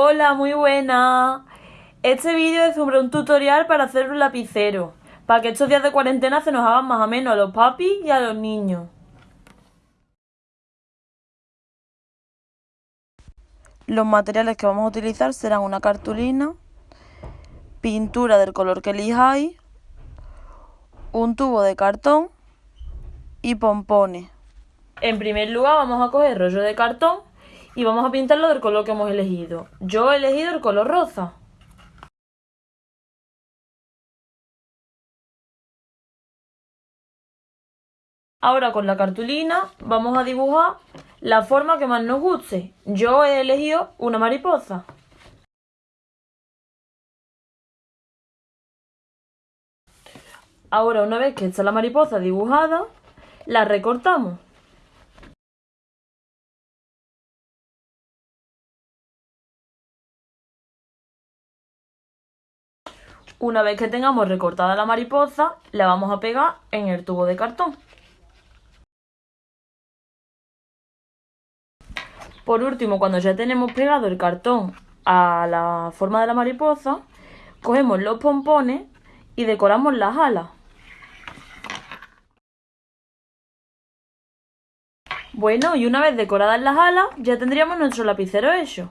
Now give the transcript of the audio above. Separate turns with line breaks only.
Hola, muy buena. Este vídeo es sobre un tutorial para hacer un lapicero, para que estos días de cuarentena se nos hagan más o menos a los papis y a los niños. Los materiales que vamos a utilizar serán una cartulina, pintura del color que elijáis, un tubo de cartón y pompones. En primer lugar vamos a coger rollo de cartón y vamos a pintarlo del color que hemos elegido. Yo he elegido el color rosa. Ahora con la cartulina vamos a dibujar la forma que más nos guste. Yo he elegido una mariposa. Ahora una vez que está la mariposa dibujada, la recortamos. Una vez que tengamos recortada la mariposa, la vamos a pegar en el tubo de cartón. Por último, cuando ya tenemos pegado el cartón a la forma de la mariposa, cogemos los pompones y decoramos las alas. Bueno, y una vez decoradas las alas, ya tendríamos nuestro lapicero hecho.